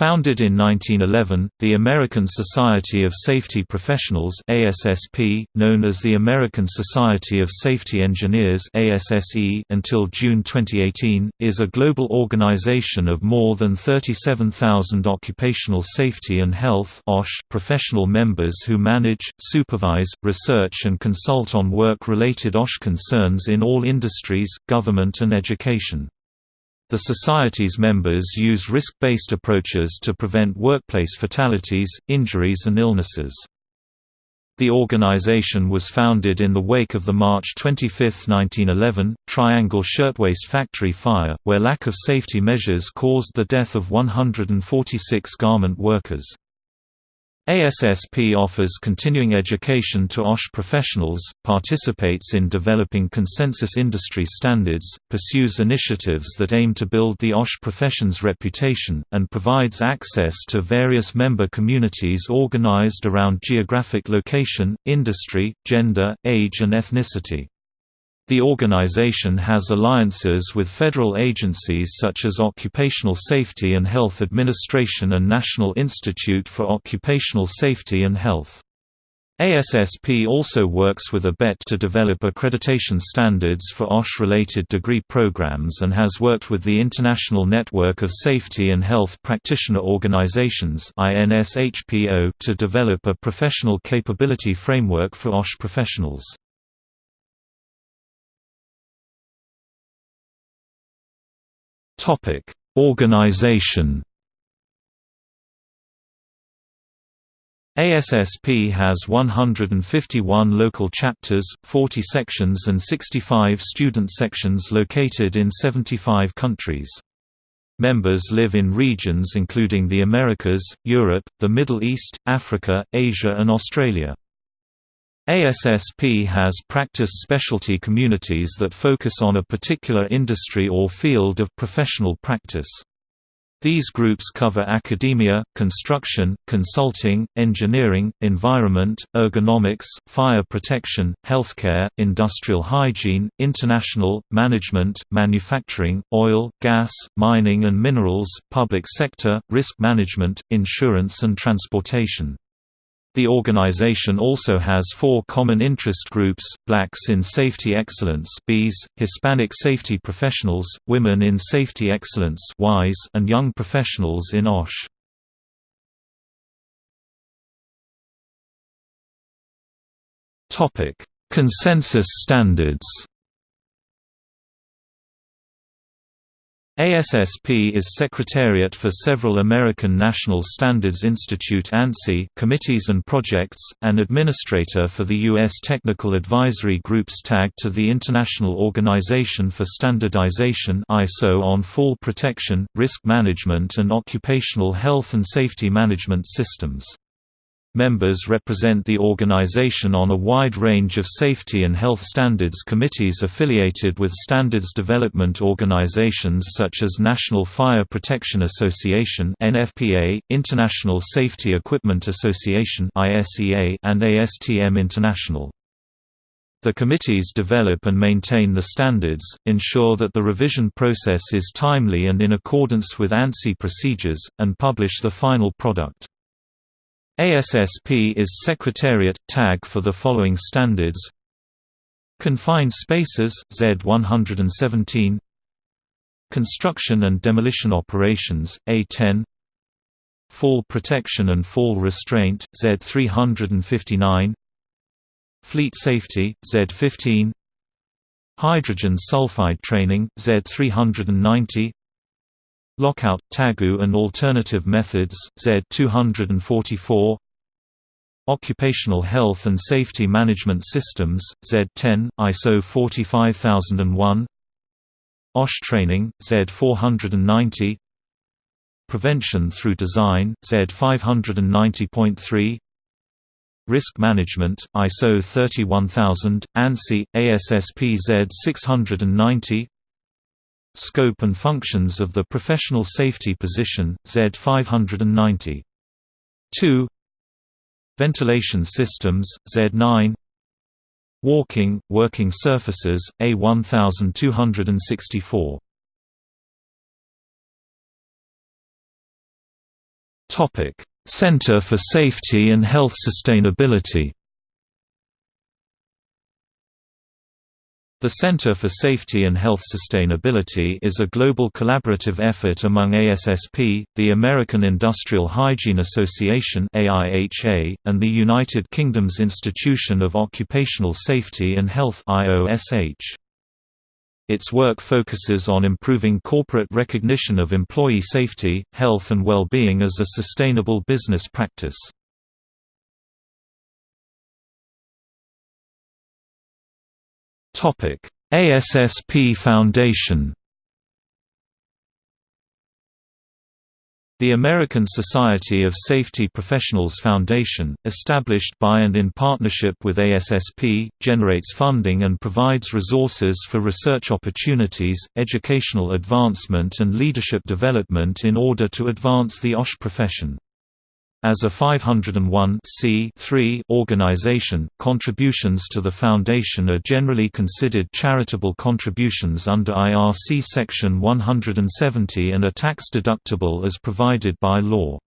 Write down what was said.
Founded in 1911, the American Society of Safety Professionals ASSP, known as the American Society of Safety Engineers ASSE until June 2018, is a global organization of more than 37,000 occupational safety and health professional members who manage, supervise, research and consult on work-related OSH concerns in all industries, government and education. The Society's members use risk-based approaches to prevent workplace fatalities, injuries and illnesses. The organization was founded in the wake of the March 25, 1911, Triangle Shirtwaist Factory fire, where lack of safety measures caused the death of 146 garment workers. ASSP offers continuing education to OSH professionals, participates in developing consensus industry standards, pursues initiatives that aim to build the OSH profession's reputation, and provides access to various member communities organized around geographic location, industry, gender, age and ethnicity. The organization has alliances with federal agencies such as Occupational Safety and Health Administration and National Institute for Occupational Safety and Health. ASSP also works with ABET to develop accreditation standards for OSH-related degree programs and has worked with the International Network of Safety and Health Practitioner Organizations to develop a professional capability framework for OSH professionals. Topic: Organization. ASSP has 151 local chapters, 40 sections and 65 student sections located in 75 countries. Members live in regions including the Americas, Europe, the Middle East, Africa, Asia and Australia. ASSP has practice specialty communities that focus on a particular industry or field of professional practice. These groups cover academia, construction, consulting, engineering, environment, ergonomics, fire protection, healthcare, industrial hygiene, international, management, manufacturing, oil, gas, mining and minerals, public sector, risk management, insurance and transportation. The organization also has four common interest groups, Blacks in Safety Excellence Hispanic Safety Professionals, Women in Safety Excellence and Young Professionals in OSH. Consensus standards ASSP is secretariat for several American National Standards Institute ANSI committees and projects, and administrator for the U.S. Technical Advisory Groups tagged to the International Organization for Standardization ISO on fall protection, risk management and occupational health and safety management systems. Members represent the organization on a wide range of safety and health standards committees affiliated with standards development organizations such as National Fire Protection Association (NFPA), International Safety Equipment Association (ISEA), and ASTM International. The committees develop and maintain the standards, ensure that the revision process is timely and in accordance with ANSI procedures, and publish the final product. ASSP is Secretariat tag for the following standards. Confined spaces Z117 Construction and demolition operations A10 Fall protection and fall restraint Z359 Fleet safety Z15 Hydrogen sulfide training Z390 Lockout, Tagout and alternative methods, Z244 Occupational Health and Safety Management Systems, Z10, ISO 45001 OSH Training, Z490 Prevention through Design, Z590.3 Risk Management, ISO 31000, ANSI, ASSP Z690 Scope and functions of the professional safety position, Z590. 2 Ventilation systems, Z9 Walking, working surfaces, A1264 Center for Safety and Health Sustainability The Center for Safety and Health Sustainability is a global collaborative effort among ASSP, the American Industrial Hygiene Association (AIHA), and the United Kingdom's Institution of Occupational Safety and Health (IOSH). Its work focuses on improving corporate recognition of employee safety, health and well-being as a sustainable business practice. ASSP Foundation The American Society of Safety Professionals Foundation, established by and in partnership with ASSP, generates funding and provides resources for research opportunities, educational advancement and leadership development in order to advance the OSH profession. As a 501 organization, contributions to the Foundation are generally considered charitable contributions under IRC Section 170 and are tax-deductible as provided by law.